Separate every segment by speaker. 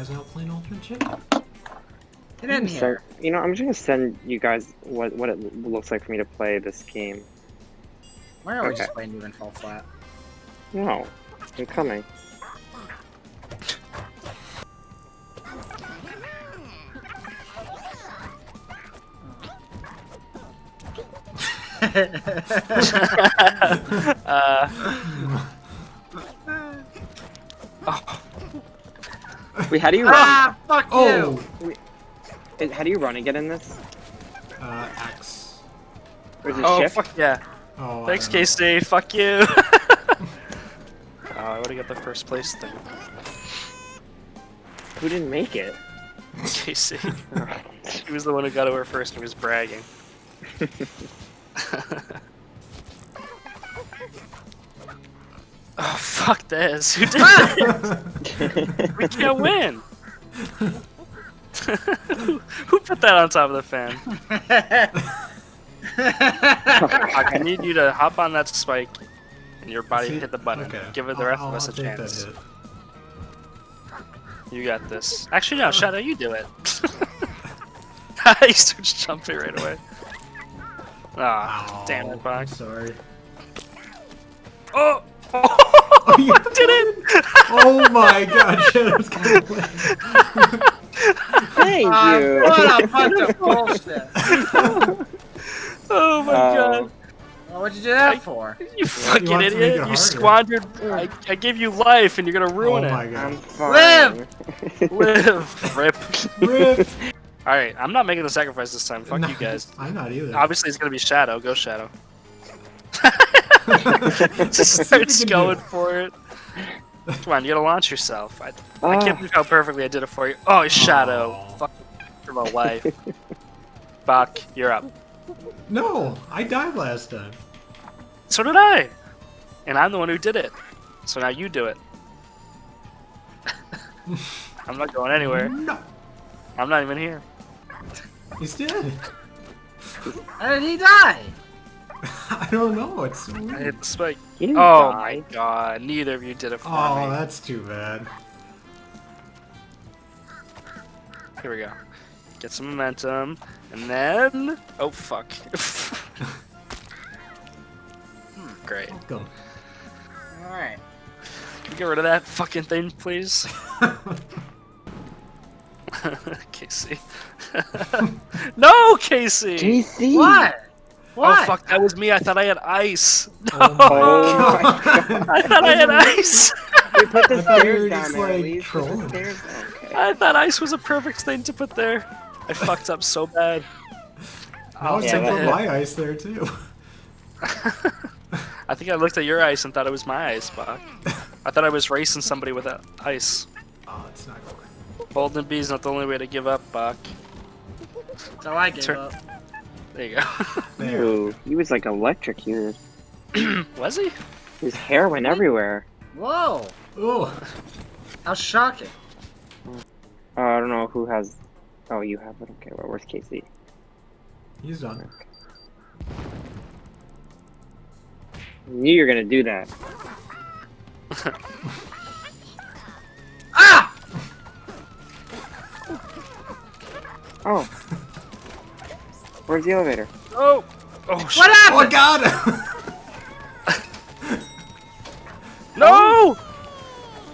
Speaker 1: guys out playing Ultimate Chicken.
Speaker 2: Get in here.
Speaker 3: Start, you know, I'm just gonna send you guys what what it looks like for me to play this game.
Speaker 2: Why are we
Speaker 3: Okay.
Speaker 2: just playing even fall flat?
Speaker 3: No, I'm coming.
Speaker 4: uh,
Speaker 3: Wait, how do you run?
Speaker 2: ah, fuck
Speaker 1: Oh!
Speaker 2: you!
Speaker 3: Eh, How do you run again in this?
Speaker 1: Uh, X.
Speaker 3: Or is it
Speaker 4: oh
Speaker 3: shift?
Speaker 4: fuck yeah!
Speaker 1: Oh,
Speaker 4: Thanks,
Speaker 1: don't know.
Speaker 4: Casey. Fuck you. oh, I would have got the first place thing.
Speaker 3: Who didn't make it?
Speaker 4: Casey. he was the one who got over first and was bragging. oh fuck this! Who did it? we can't win. who, who put that on top of the fan? I need you to hop on that spike and your body hit the button.
Speaker 1: Okay.
Speaker 4: Give it the rest
Speaker 1: I'll-
Speaker 4: of us
Speaker 1: I'll
Speaker 4: a
Speaker 1: take that
Speaker 4: chance.
Speaker 1: hit.
Speaker 4: You got this. Actually, no, Shadow, you do it. he starts jumping right away. Ah,
Speaker 1: Ow,
Speaker 4: damn it,
Speaker 1: I'm
Speaker 4: Box.
Speaker 1: sorry.
Speaker 4: Oh!
Speaker 1: Oh, you
Speaker 4: I did it!
Speaker 1: Oh my god, Shadow's gonna win.
Speaker 3: Thank
Speaker 2: Ah,
Speaker 3: you.
Speaker 2: what a bunch of bullshit!
Speaker 4: Oh my
Speaker 3: Oh.
Speaker 4: god.
Speaker 2: Well, what'd you do that for?
Speaker 4: You fucking
Speaker 1: wanted to it
Speaker 4: idiot. You squandered. I, I gave you life and you're gonna ruin it.
Speaker 1: oh my
Speaker 4: it.
Speaker 3: I'm
Speaker 1: god.
Speaker 3: fine.
Speaker 2: Live!
Speaker 4: Live. Rip.
Speaker 1: Rip.
Speaker 4: Alright, I'm not making the sacrifice this time. Fuck
Speaker 1: No,
Speaker 4: you guys.
Speaker 1: I'm not either.
Speaker 4: Obviously, it's gonna be Shadow. Go Shadow. Just
Speaker 1: See if
Speaker 4: starts
Speaker 1: we do
Speaker 4: going for it. Come on, you gotta launch yourself. I, I
Speaker 3: Ah.
Speaker 4: can't believe how perfectly I did it for you. Oh, Shadow.
Speaker 1: Aw.
Speaker 4: Fuck for my life. Buck, you're up.
Speaker 1: No, I died last time.
Speaker 4: So did I. And I'm the one who did it. So now you do it. I'm not going anywhere.
Speaker 1: No,
Speaker 4: I'm not even here.
Speaker 1: he's dead.
Speaker 2: How did he die?
Speaker 1: I don't know. It's so
Speaker 4: I
Speaker 1: weird.
Speaker 4: hit the spike.
Speaker 3: You
Speaker 4: Oh
Speaker 3: die.
Speaker 4: my god, neither of you did it for
Speaker 1: Oh,
Speaker 4: me.
Speaker 1: that's too bad.
Speaker 4: Here we go. Get some momentum, and then... Oh, fuck. Hmm, Great.
Speaker 1: Welcome.
Speaker 2: Alright.
Speaker 4: Can we get rid of that fucking thing, please? Casey. no, Casey!
Speaker 3: Casey!
Speaker 2: What? Oh, what?
Speaker 4: Oh, fuck, that was me. I thought I had ice. No!
Speaker 1: Oh my
Speaker 3: Oh
Speaker 1: god.
Speaker 4: I thought I had ice!
Speaker 3: We put the
Speaker 1: I thought
Speaker 3: stairs down there,
Speaker 1: like,
Speaker 3: at least. The stairs down. Okay.
Speaker 4: I thought ice was a perfect thing to put there. I fucked up so bad.
Speaker 1: I was
Speaker 3: yeah,
Speaker 4: take
Speaker 1: put my ice there too.
Speaker 4: I think I looked at your ice and thought it was my ice, Buck. I thought I was racing somebody with a ice.
Speaker 1: Oh, it's not going.
Speaker 4: Golden Bee's not the only way to give up, Buck.
Speaker 2: So I gave
Speaker 4: Turn-
Speaker 2: up.
Speaker 4: There you go.
Speaker 1: There.
Speaker 3: Ew, he was like electrocuted.
Speaker 4: was he?
Speaker 3: His hair went everywhere.
Speaker 2: Whoa!
Speaker 1: Oh,
Speaker 2: How shocking.
Speaker 3: Uh, I don't know who has. Oh, you have it. Okay, well, where's Casey?
Speaker 1: he's done.
Speaker 3: I knew you were gonna do that.
Speaker 2: Ah!
Speaker 3: Oh. Where's the elevator?
Speaker 4: Oh! Oh, shit.
Speaker 2: What
Speaker 1: Oh,
Speaker 2: happened?
Speaker 1: Oh, God!
Speaker 4: No!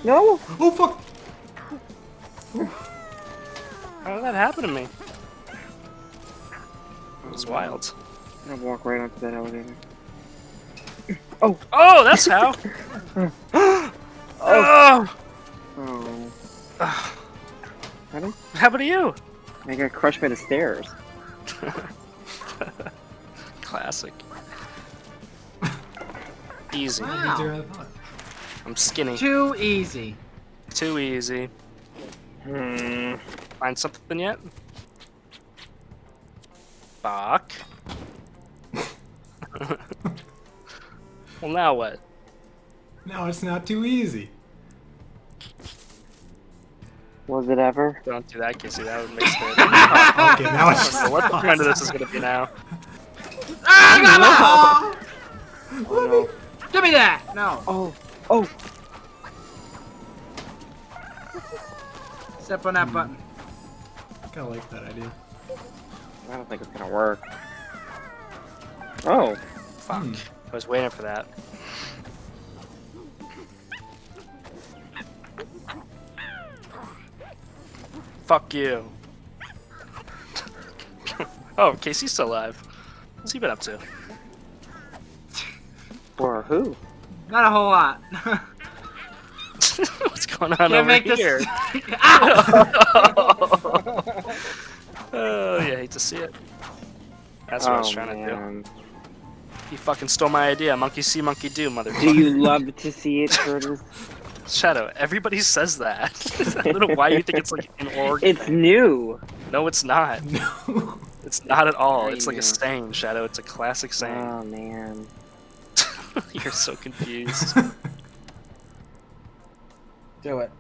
Speaker 3: No.
Speaker 1: Oh fuck!
Speaker 4: How did that happen to me? It was wild.
Speaker 3: I'm gonna walk right onto that elevator.
Speaker 4: Oh, Oh, that's how! oh!
Speaker 3: Oh.
Speaker 4: Ugh.
Speaker 3: Ready?
Speaker 4: What happened to you?
Speaker 3: I got crushed by the stairs.
Speaker 4: Classic. Easy.
Speaker 2: Wow.
Speaker 1: I thought.
Speaker 4: I'm skinny.
Speaker 2: Too easy.
Speaker 4: Too easy.
Speaker 3: Hmm.
Speaker 4: Find something yet? Fuck. well, now what?
Speaker 1: Now it's not too easy.
Speaker 3: Was it ever?
Speaker 4: Don't do that, Kissy. That would make sense.
Speaker 1: Okay, now it's
Speaker 4: so what the point of this is gonna be now?
Speaker 3: Oh no.
Speaker 2: Give me that! No.
Speaker 3: Oh. Oh.
Speaker 2: Step on that button.
Speaker 1: I Kinda like that idea.
Speaker 3: I don't think it's gonna work. Oh,
Speaker 4: Fuck.
Speaker 1: Hmm.
Speaker 4: I was waiting for that. Fuck you. oh, Casey's still alive. What's he been up to?
Speaker 3: or who?
Speaker 2: Not a whole lot.
Speaker 4: What's going on
Speaker 2: Can't
Speaker 4: over
Speaker 2: make this.
Speaker 4: here?
Speaker 2: Ow! Ah!
Speaker 4: oh, yeah, hate to see it. That's what I was
Speaker 3: Oh,
Speaker 4: trying to do.
Speaker 3: man.
Speaker 4: You fucking stole my idea. Monkey see, monkey do, motherfucker.
Speaker 3: Do you love to see it, Curtis?
Speaker 4: Shadow, everybody says that. I don't know why you think it's like an org.
Speaker 3: It's new.
Speaker 4: No, it's not.
Speaker 1: No.
Speaker 4: It's not at all.
Speaker 3: I
Speaker 4: It's like
Speaker 3: know.
Speaker 4: a saying, Shadow. It's a classic saying.
Speaker 3: Oh man.
Speaker 4: You're so confused.
Speaker 2: Do it.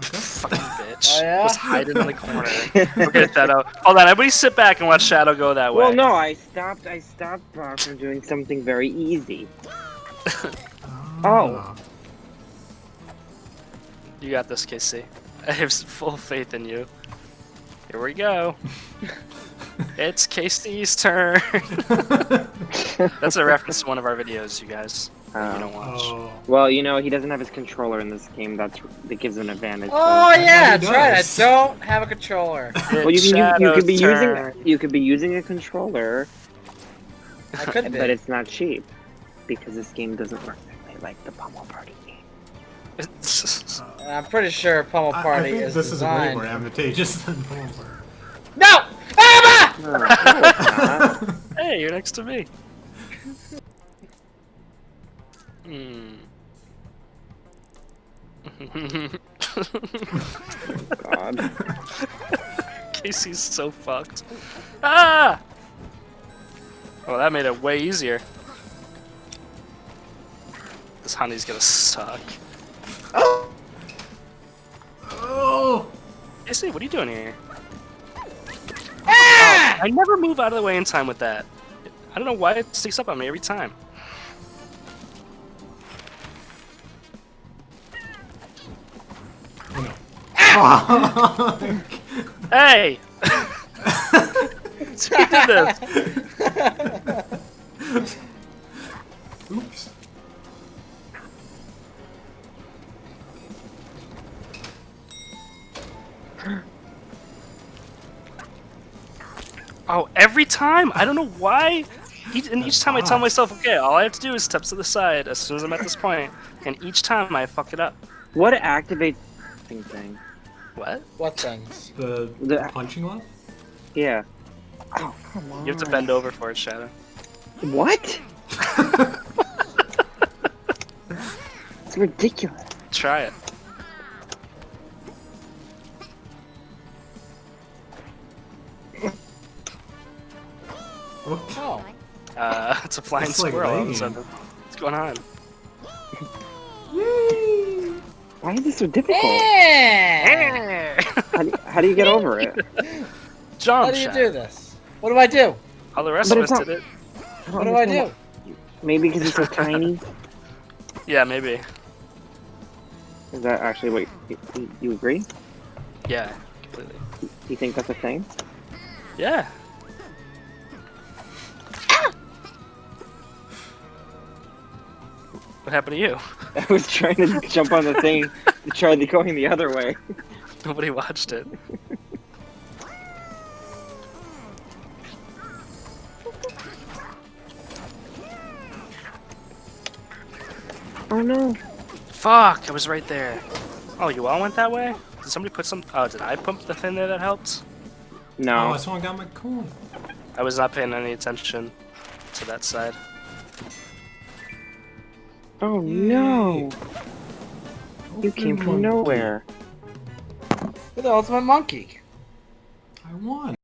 Speaker 4: Fucking bitch.
Speaker 2: Oh, yeah?
Speaker 4: Just hiding in the corner. Okay, Shadow. Hold on, everybody sit back and watch Shadow go that way.
Speaker 3: Well, no, I stopped. I stopped Brock from doing something very easy. Oh. Ah.
Speaker 4: You got this, Casey. I have full faith in you. Here we go. it's Casey's turn. That's a reference to one of our videos, you guys. that you
Speaker 3: Uh,
Speaker 4: don't watch.
Speaker 1: Oh.
Speaker 3: well, you know, he doesn't have his controller in this game. That's that gives him an advantage. so-
Speaker 2: Oh yeah,
Speaker 1: he
Speaker 2: that's right. I don't have a controller.
Speaker 3: Well, you can you, you could be
Speaker 4: turn.
Speaker 3: using you could be using a controller,
Speaker 2: I could be.
Speaker 3: but it's not cheap because this game doesn't work that way like the Pummel Party game.
Speaker 2: And I'm pretty sure Pummel
Speaker 1: I, I
Speaker 2: Party
Speaker 1: think
Speaker 2: is
Speaker 1: this is way
Speaker 2: designed.
Speaker 1: more advantageous than Pummel
Speaker 2: no! Ah!
Speaker 3: No, no, it's not.
Speaker 4: hey, you're next to me. Hmm.
Speaker 3: God.
Speaker 4: Casey's so fucked. Ah! Oh, that made it way easier. This honey's gonna suck.
Speaker 1: Oh!
Speaker 4: Casey, what are you doing here?
Speaker 2: Ah!
Speaker 4: I never move out of the way in time with that. I don't know why it sticks up on me every time.
Speaker 1: Oh.
Speaker 4: Hey! We did this. Oh, every time? I don't know why. Each, and each time I tell myself, okay, all I have to do is step to the side as soon as I'm at this point, and each time I fuck it up.
Speaker 3: What activates thing thing?
Speaker 4: What?
Speaker 2: What things?
Speaker 1: The,
Speaker 3: The-
Speaker 1: punching one?
Speaker 3: Yeah. Oh come on.
Speaker 4: You have to bend over for it, Shadow.
Speaker 3: What? It's ridiculous.
Speaker 4: Try it.
Speaker 1: What?
Speaker 2: Oh.
Speaker 4: Uh, it's a flying
Speaker 1: It's like
Speaker 4: squirrel. all of a sudden. What's going on?
Speaker 3: Why is this so difficult?
Speaker 2: Eh.
Speaker 3: How do, how do you get over it?
Speaker 4: Jump,
Speaker 2: How do you
Speaker 4: Shadow.
Speaker 2: do this? What do I do?
Speaker 4: All the rest
Speaker 3: But
Speaker 4: of us
Speaker 3: not-
Speaker 4: did it.
Speaker 2: What do I do?
Speaker 3: Maybe because it's so tiny.
Speaker 4: Yeah, maybe.
Speaker 3: Is that actually what you, you, you agree?
Speaker 4: Yeah, completely.
Speaker 3: You think that's a thing?
Speaker 4: Yeah. What happened to you?
Speaker 3: I was trying to jump on the thing to try the going the other way.
Speaker 4: Nobody watched it.
Speaker 3: Oh no.
Speaker 4: Fuck, I was right there. Oh, you all went that way? Did somebody put some... Oh, did I pump the thing there that helped?
Speaker 3: No.
Speaker 1: Oh, someone got my coin.
Speaker 4: I was not paying any attention to that side.
Speaker 3: Oh no. You came from nowhere.
Speaker 2: You're the ultimate monkey.
Speaker 1: I won.